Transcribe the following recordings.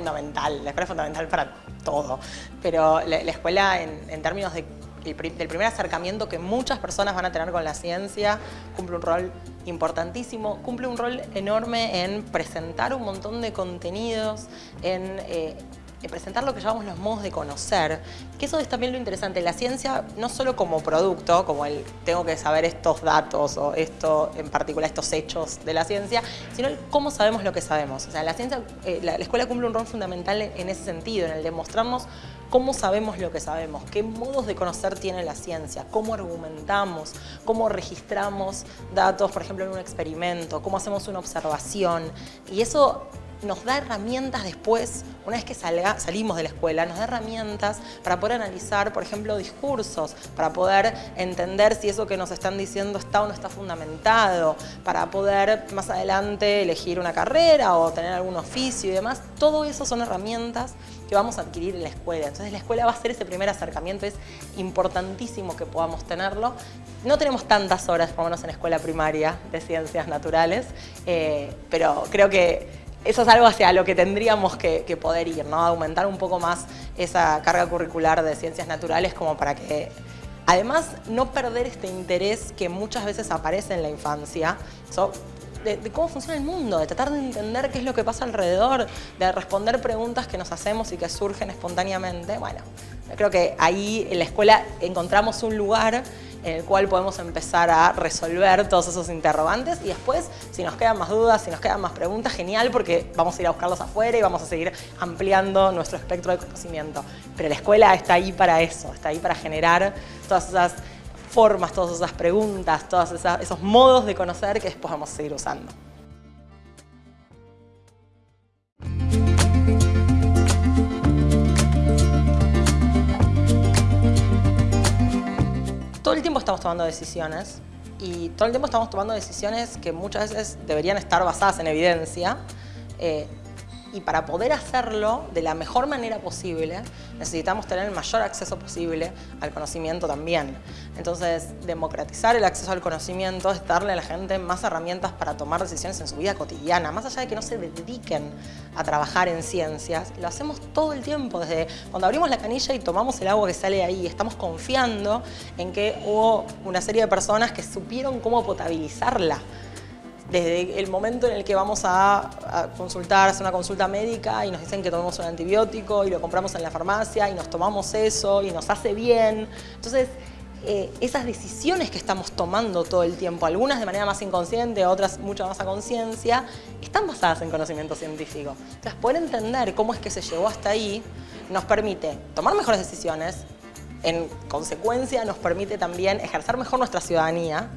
fundamental, la escuela es fundamental para todo, pero la, escuela en, términos de del primer acercamiento que muchas personas van a tener con la ciencia, cumple un rol importantísimo, cumple un rol enorme en presentar un montón de contenidos, en eh, presentar lo que llamamos los modos de conocer, que eso es también lo interesante, la ciencia no solo como producto, como el tengo que saber estos datos o esto en particular, estos hechos de la ciencia, sino el cómo sabemos lo que sabemos. O sea, la ciencia, eh, la, escuela cumple un rol fundamental en ese sentido, en el de mostrarnos cómo sabemos lo que sabemos, qué modos de conocer tiene la ciencia, cómo argumentamos, cómo registramos datos, por ejemplo, en un experimento, cómo hacemos una observación. Y eso nos da herramientas después, una vez que salga, salimos de la escuela, nos da herramientas para poder analizar, por ejemplo, discursos, para poder entender si eso que nos están diciendo está o no está fundamentado, para poder más adelante elegir una carrera o tener algún oficio y demás. Todo eso son herramientas que vamos a adquirir en la escuela. Entonces la escuela va a ser ese primer acercamiento, es importantísimo que podamos tenerlo. No tenemos tantas horas, por lo en escuela primaria, de ciencias naturales, eh, pero creo que eso es algo hacia lo que tendríamos que, poder ir, ¿no? Aumentar un poco más esa carga curricular de ciencias naturales como para que Además, no perder este interés que muchas veces aparece en la infancia, de, cómo funciona el mundo, de tratar de entender qué es lo que pasa alrededor, de responder preguntas que nos hacemos y que surgen espontáneamente. Bueno, creo que ahí en la escuela encontramos un lugar en el cual podemos empezar a resolver todos esos interrogantes y después, si nos quedan más dudas, si nos quedan más preguntas, genial porque vamos a ir a buscarlos afuera y vamos a seguir ampliando nuestro espectro de conocimiento. Pero la escuela está ahí para eso, está ahí para generar todas esas formas, todas esas preguntas, todos esos modos de conocer que después vamos a seguir usando. todo el tiempo estamos tomando decisiones y todo el tiempo estamos tomando decisiones que muchas veces deberían estar basadas en evidencia eh, y para poder hacerlo de la mejor manera posible necesitamos tener el mayor acceso posible al conocimiento también. Entonces, democratizar el acceso al conocimiento es darle a la gente más herramientas para tomar decisiones en su vida cotidiana, más allá de que no se dediquen a trabajar en ciencias, lo hacemos todo el tiempo, desde cuando abrimos la canilla y tomamos el agua que sale ahí, estamos confiando en que hubo una serie de personas que supieron cómo potabilizarla desde el momento en el que vamos a, consultar, hacer una consulta médica y nos dicen que tomemos un antibiótico y lo compramos en la farmacia y nos tomamos eso y nos hace bien. Entonces, eh, esas decisiones que estamos tomando todo el tiempo, algunas de manera más inconsciente, otras mucho más a conciencia, están basadas en conocimiento científico. Entonces, poder entender cómo es que se llegó hasta ahí nos permite tomar mejores decisiones, en consecuencia nos permite también ejercer mejor nuestra ciudadanía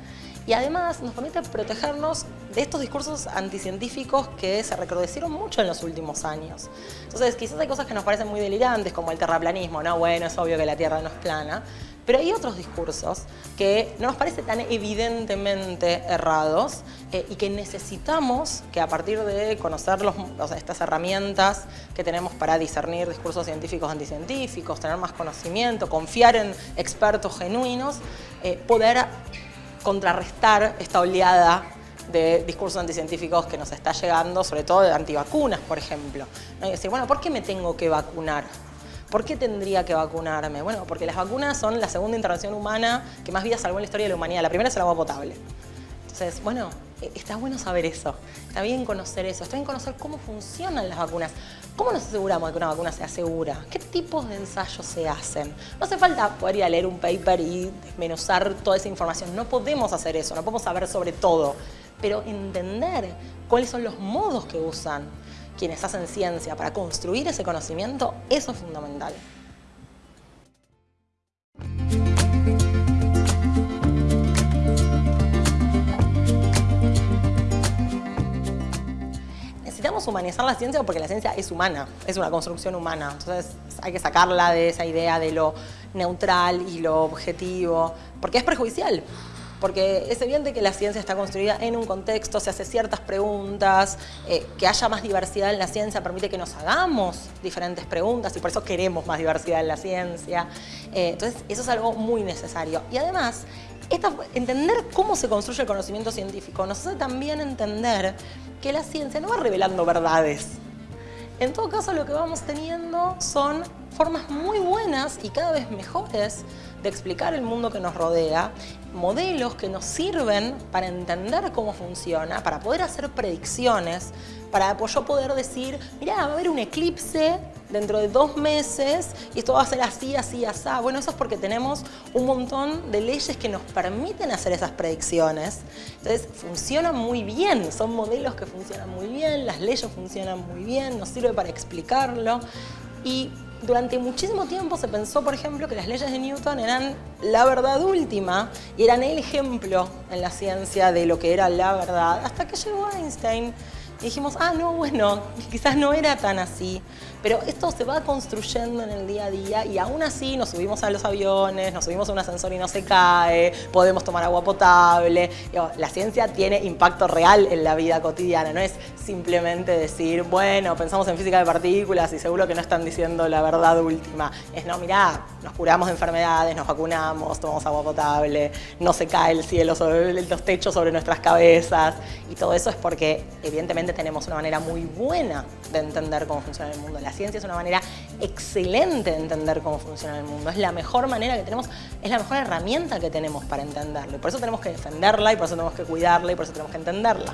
y además nos permite protegernos de estos discursos anticientíficos que se recrudecieron mucho en los últimos años. Entonces, quizás hay cosas que nos parecen muy delirantes, como el terraplanismo, ¿no? Bueno, es obvio que la Tierra no es plana, pero hay otros discursos que no nos parecen tan evidentemente errados eh, y que necesitamos que a partir de conocer los, estas herramientas que tenemos para discernir discursos científicos anticientíficos, tener más conocimiento, confiar en expertos genuinos, eh, poder contrarrestar esta oleada de discursos anticientíficos que nos está llegando, sobre todo de antivacunas, por ejemplo. Y decir, bueno, ¿por qué me tengo que vacunar? ¿Por qué tendría que vacunarme? Bueno, porque las vacunas son la segunda intervención humana que más vidas salvó en la historia de la humanidad. La primera es el agua potable. Entonces, bueno, está bueno saber eso, está bien conocer eso, está bien conocer cómo funcionan las vacunas. ¿Cómo nos aseguramos de que una vacuna sea segura? ¿Qué tipos de ensayos se hacen? No hace falta poder ir a leer un paper y desmenuzar toda esa información. No podemos hacer eso, no podemos saber sobre todo. Pero entender cuáles son los modos que usan quienes hacen ciencia para construir ese conocimiento, eso es fundamental. Humanizar la ciencia porque la ciencia es humana, es una construcción humana. Entonces hay que sacarla de esa idea de lo neutral y lo objetivo, porque es perjudicial. Porque es evidente que la ciencia está construida en un contexto, se hace ciertas preguntas, eh, que haya más diversidad en la ciencia permite que nos hagamos diferentes preguntas y por eso queremos más diversidad en la ciencia. Eh, entonces eso es algo muy necesario. Y además, entender cómo se construye el conocimiento científico nos hace también entender que la ciencia no va revelando verdades. En todo caso, lo que vamos teniendo son formas muy buenas y cada vez mejores de explicar el mundo que nos rodea, modelos que nos sirven para entender cómo funciona, para poder hacer predicciones, para yo poder decir, mira, va a haber un eclipse dentro de dos meses y esto va a ser así, así, así. Bueno, eso es porque tenemos un montón de leyes que nos permiten hacer esas predicciones. Entonces, funcionan muy bien, son modelos que funcionan muy bien, las leyes funcionan muy bien, nos sirve para explicarlo. Y durante muchísimo tiempo se pensó, por ejemplo, que las leyes de Newton eran la verdad última y eran el ejemplo en la ciencia de lo que era la verdad, hasta que llegó Einstein y dijimos, ah, no, bueno, quizás no era tan así. Pero esto se va construyendo en el día a día y aún así nos subimos a los aviones, nos subimos a un ascensor y no se cae, podemos tomar agua potable. La ciencia tiene impacto real en la vida cotidiana, no es simplemente decir, bueno, pensamos en física de partículas y seguro que no están diciendo la verdad última. Es, no, mirá, nos curamos de enfermedades, nos vacunamos, tomamos agua potable, no se cae el cielo sobre los techos sobre nuestras cabezas y todo eso es porque evidentemente tenemos una manera muy buena de entender cómo funciona el mundo. La ciencia es una manera excelente de entender cómo funciona el mundo. Es la mejor manera que tenemos, es la mejor herramienta que tenemos para entenderlo. Y por eso tenemos que defenderla y por eso tenemos que cuidarla y por eso tenemos que entenderla.